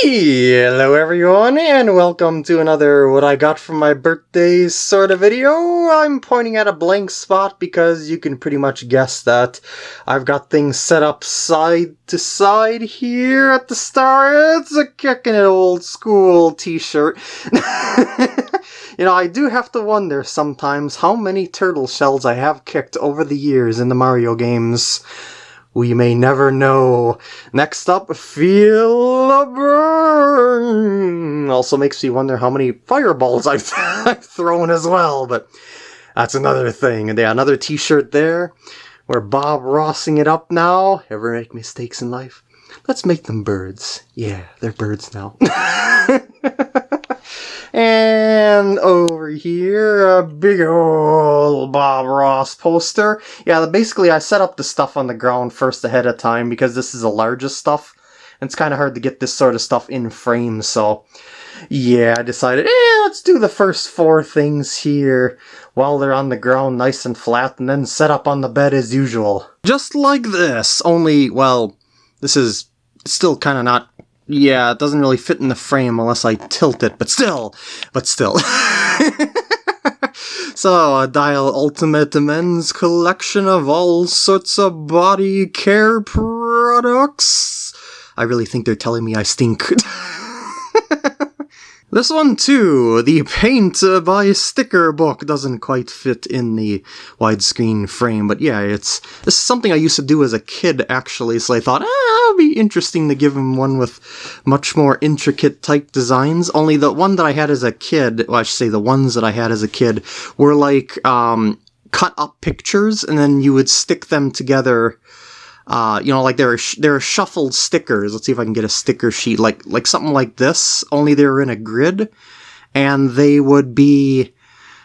Hello everyone and welcome to another what I got from my birthday sort of video. I'm pointing at a blank spot because you can pretty much guess that I've got things set up side to side here at the start. It's a kicking it old school t-shirt. you know, I do have to wonder sometimes how many turtle shells I have kicked over the years in the Mario games. We may never know. Next up, Feel a Burn! Also makes me wonder how many fireballs I've, I've thrown as well, but that's another thing. And yeah, another t-shirt there. We're Bob Rossing it up now. Ever make mistakes in life? Let's make them birds. Yeah, they're birds now. And over here, a big old Bob Ross poster. Yeah, basically I set up the stuff on the ground first ahead of time because this is the largest stuff. And it's kind of hard to get this sort of stuff in frame, so... Yeah, I decided, eh, let's do the first four things here while they're on the ground nice and flat and then set up on the bed as usual. Just like this, only, well, this is still kind of not yeah, it doesn't really fit in the frame unless I tilt it, but still, but still. so, a Dial Ultimate Men's collection of all sorts of body care products. I really think they're telling me I stink. This one too, the paint uh, by sticker book doesn't quite fit in the widescreen frame, but yeah, it's this is something I used to do as a kid actually, so I thought, ah, it would be interesting to give him one with much more intricate type designs. Only the one that I had as a kid, well I should say the ones that I had as a kid, were like um, cut up pictures and then you would stick them together uh, you know, like there are there are shuffled stickers. Let's see if I can get a sticker sheet like like something like this. Only they're in a grid, and they would be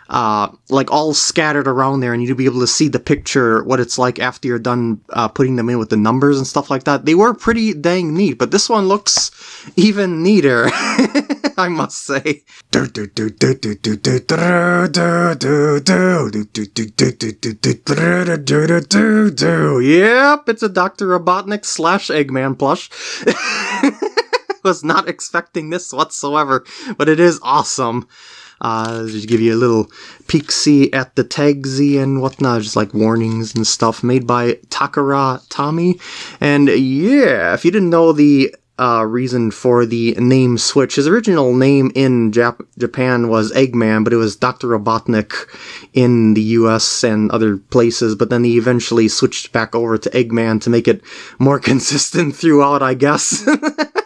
uh, like all scattered around there, and you'd be able to see the picture, what it's like after you're done uh, putting them in with the numbers and stuff like that. They were pretty dang neat, but this one looks even neater, I must say. Yep, it's a Dr. Robotnik slash Eggman plush. Was not expecting this whatsoever, but it is awesome. Uh, just give you a little peek see at the tagsy and whatnot, just like warnings and stuff made by Takara Tomy. And yeah, if you didn't know the uh, reason for the name switch. His original name in Jap- Japan was Eggman, but it was Dr. Robotnik in the US and other places, but then he eventually switched back over to Eggman to make it more consistent throughout, I guess.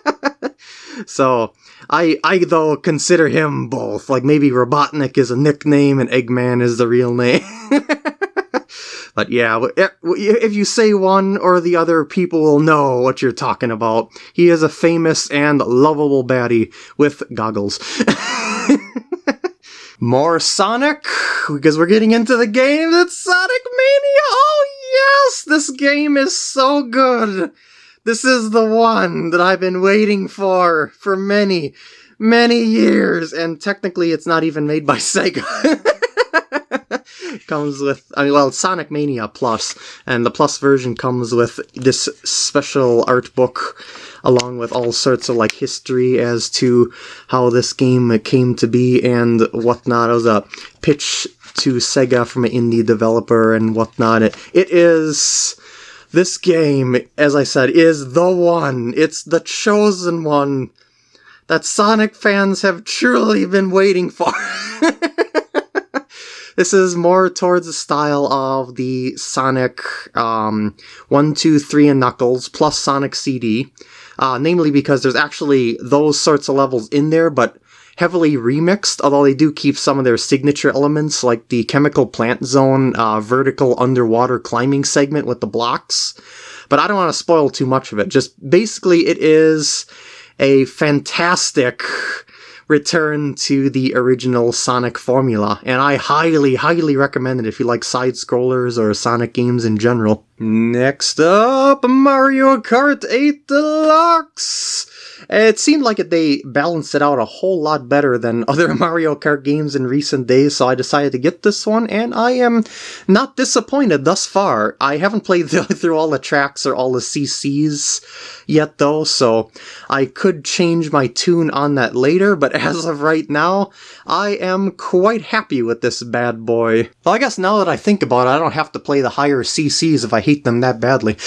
so, I, I though consider him both. Like maybe Robotnik is a nickname and Eggman is the real name. but yeah, eh, if you say one or the other, people will know what you're talking about. He is a famous and lovable baddie with goggles. More Sonic, because we're getting into the game that's Sonic Mania! Oh yes! This game is so good! This is the one that I've been waiting for for many, many years, and technically it's not even made by Sega. comes with, I mean, well, Sonic Mania Plus, and the Plus version comes with this special art book along with all sorts of like history as to how this game came to be and whatnot. It was a pitch to Sega from an indie developer and whatnot. It, it is this game, as I said, is the one. It's the chosen one that Sonic fans have truly been waiting for. this is more towards the style of the Sonic um, 1, 2, 3 and Knuckles plus Sonic CD. Uh, namely because there's actually those sorts of levels in there, but heavily remixed, although they do keep some of their signature elements, like the Chemical Plant Zone uh, vertical underwater climbing segment with the blocks. But I don't want to spoil too much of it. Just basically, it is a fantastic return to the original Sonic formula, and I highly, highly recommend it if you like side-scrollers or Sonic games in general. Next up, Mario Kart 8 Deluxe! It seemed like it, they balanced it out a whole lot better than other Mario Kart games in recent days, so I decided to get this one, and I am not disappointed thus far. I haven't played through all the tracks or all the CCs yet, though, so I could change my tune on that later, but as of right now, I am quite happy with this bad boy. Well, I guess now that I think about it, I don't have to play the higher CCs if I hate them that badly.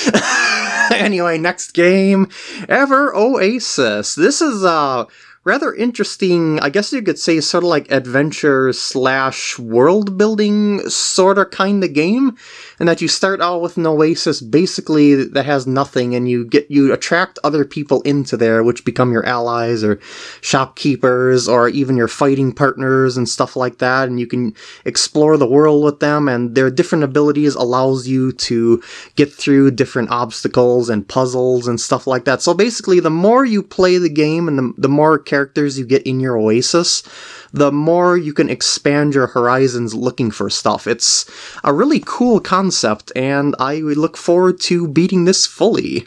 anyway, next game ever Oasis. This is uh rather interesting, I guess you could say sort of like adventure slash world building sort of kind of game. And that you start out with an oasis basically that has nothing and you get, you attract other people into there, which become your allies or shopkeepers or even your fighting partners and stuff like that. And you can explore the world with them and their different abilities allows you to get through different obstacles and puzzles and stuff like that. So basically the more you play the game and the, the more characters you get in your Oasis, the more you can expand your horizons looking for stuff. It's a really cool concept, and I look forward to beating this fully.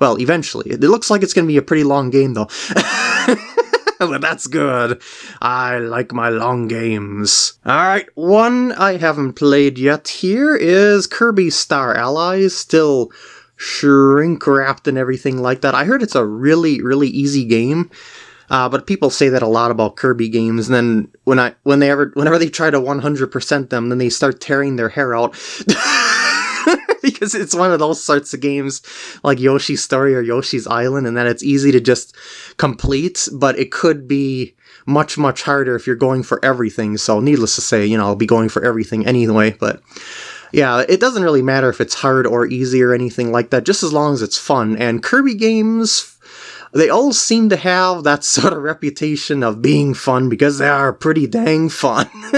Well, eventually. It looks like it's going to be a pretty long game, though. but that's good. I like my long games. Alright, one I haven't played yet here is Kirby Star Allies. Still shrink wrapped and everything like that. I heard it's a really, really easy game. Uh, but people say that a lot about Kirby games, and then when I when they ever whenever they try to 100% them, then they start tearing their hair out. because it's one of those sorts of games like Yoshi's Story or Yoshi's Island, and that it's easy to just complete, but it could be much, much harder if you're going for everything. So, needless to say, you know, I'll be going for everything anyway, but yeah, it doesn't really matter if it's hard or easy or anything like that, just as long as it's fun. And Kirby games, they all seem to have that sort of reputation of being fun because they are pretty dang fun.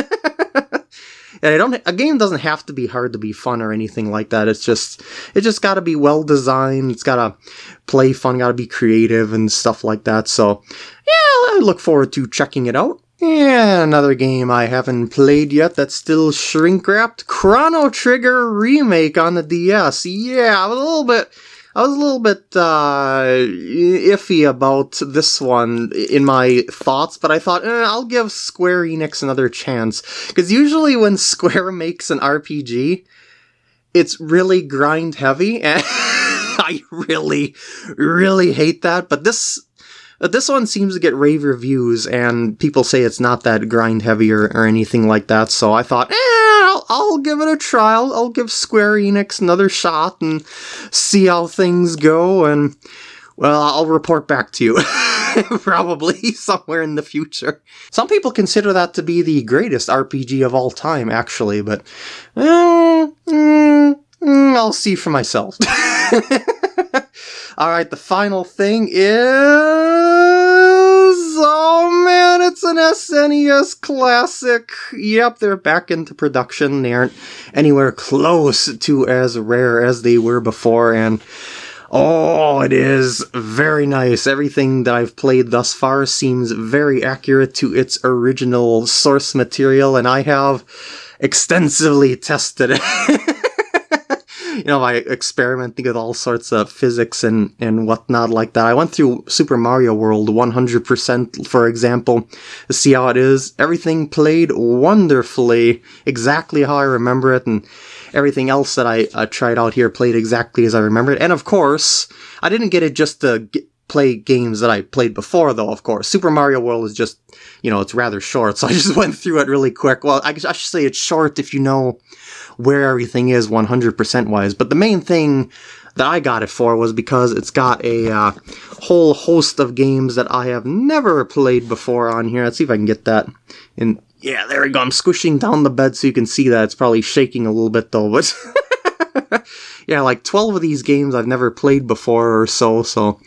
and I don't a game doesn't have to be hard to be fun or anything like that. It's just it just got to be well designed. It's got to play fun, got to be creative and stuff like that. So, yeah, I look forward to checking it out. Yeah, another game I haven't played yet that's still shrink wrapped Chrono Trigger remake on the DS. Yeah, a little bit I was a little bit uh, iffy about this one in my thoughts, but I thought eh, I'll give Square Enix another chance because usually when Square makes an RPG, it's really grind heavy, and I really, really hate that. But this this one seems to get rave reviews, and people say it's not that grind heavy or, or anything like that. So I thought, eh I'll, I'll give it a try. I'll, give Square Enix another shot and see how things go. And, well, I'll report back to you. Probably somewhere in the future. Some people consider that to be the greatest RPG of all time, actually, but uh, mm, mm, I'll see for myself. Alright, the final thing is it's an SNES classic. Yep, they're back into production. They aren't anywhere close to as rare as they were before, and oh, it is very nice. Everything that I've played thus far seems very accurate to its original source material, and I have extensively tested it. you know, by experimenting with all sorts of physics and, and whatnot like that. I went through Super Mario World 100%, for example, to see how it is. Everything played wonderfully, exactly how I remember it, and everything else that I uh, tried out here played exactly as I remember it. And of course, I didn't get it just to get, play games that I played before, though, of course. Super Mario World is just, you know, it's rather short, so I just went through it really quick. Well, I, I should say it's short if you know where everything is 100% wise. But the main thing that I got it for was because it's got a uh, whole host of games that I have never played before on here. Let's see if I can get that in. Yeah, there we go. I'm squishing down the bed so you can see that. It's probably shaking a little bit though, but yeah, like 12 of these games I've never played before or so, so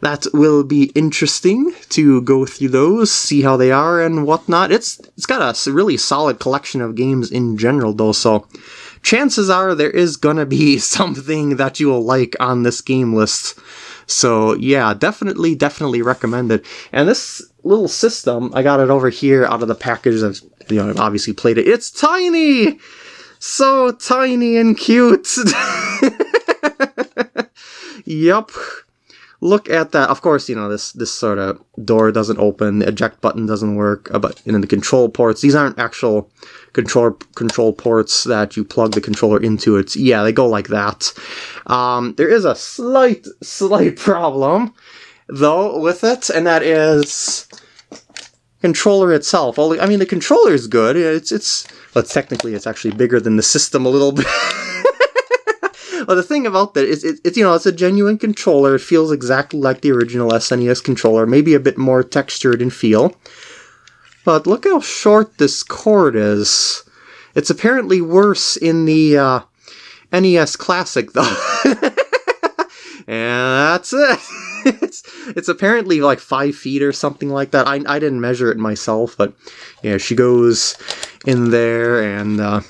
that will be interesting to go through those, see how they are and whatnot. It's it's got a really solid collection of games in general though, so chances are there is gonna be something that you will like on this game list. So yeah, definitely, definitely recommend it. And this little system, I got it over here out of the package. I've you know obviously played it. It's tiny, so tiny and cute. yep. Look at that. Of course, you know this this sort of door doesn't open, the eject button doesn't work, uh, but in the control ports, these aren't actual control control ports that you plug the controller into. It's yeah, they go like that. Um, there is a slight slight problem though with it, and that is controller itself. Only I mean the controller is good. It's it's well, technically it's actually bigger than the system a little bit. well, the thing about that is, it, it's you know, it's a genuine controller. It feels exactly like the original SNES controller, maybe a bit more textured in feel. But look how short this cord is. It's apparently worse in the uh, NES Classic, though. and that's it. it's it's apparently like five feet or something like that. I, I didn't measure it myself, but yeah, she goes in there and uh,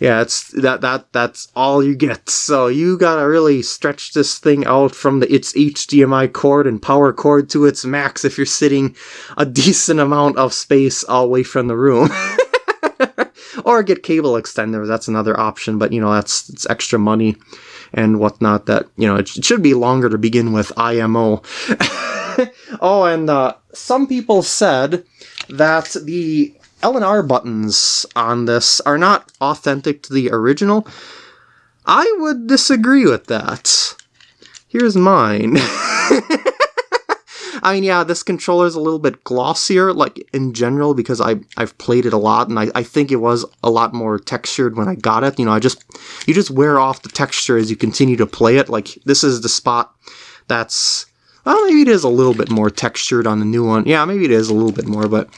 yeah, it's that that that's all you get. So you gotta really stretch this thing out from the its HDMI cord and power cord to its max if you're sitting a decent amount of space away from the room. or get cable extender. That's another option, but you know that's it's extra money and whatnot. That you know it, should be longer to begin with. IMO. oh, and uh, some people said that the L and R buttons on this are not authentic to the original. I would disagree with that. Here's mine. I mean, yeah, this controller is a little bit glossier, like in general, because I I've played it a lot, and I, I think it was a lot more textured when I got it. You know, I just you just wear off the texture as you continue to play it. Like this is the spot that's well, maybe it is a little bit more textured on the new one. Yeah, maybe it is a little bit more, but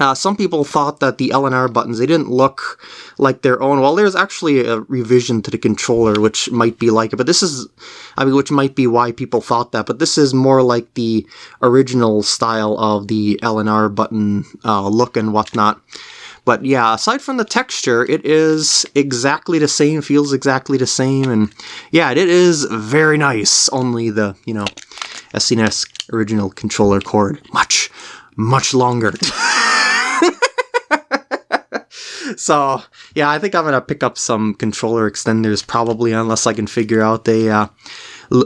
uh, some people thought that the L and R buttons, they didn't look like their own. Well, there's actually a revision to the controller which might be like it, but this is, I mean, which might be why people thought that, but this is more like the original style of the L and R button uh, look and whatnot. But yeah, aside from the texture, it is exactly the same, feels exactly the same, and yeah, it is very nice, only the, you know, SNES original controller cord, much, much longer. so yeah, I think I'm gonna pick up some controller extenders probably, unless I can figure out a uh,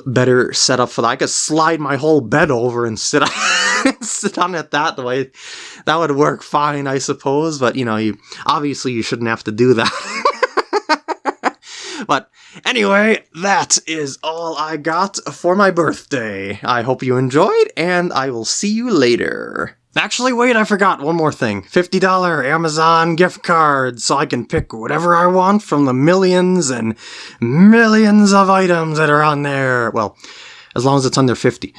better setup for that. I could slide my whole bed over and sit on, sit on it that way. That would work fine, I suppose. But you know, you obviously you shouldn't have to do that. but anyway, that is all I got for my birthday. I hope you enjoyed, and I will see you later. Actually, wait, I forgot one more thing. $50 Amazon gift card so I can pick whatever I want from the millions and millions of items that are on there. Well, as long as it's under 50.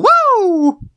Woo!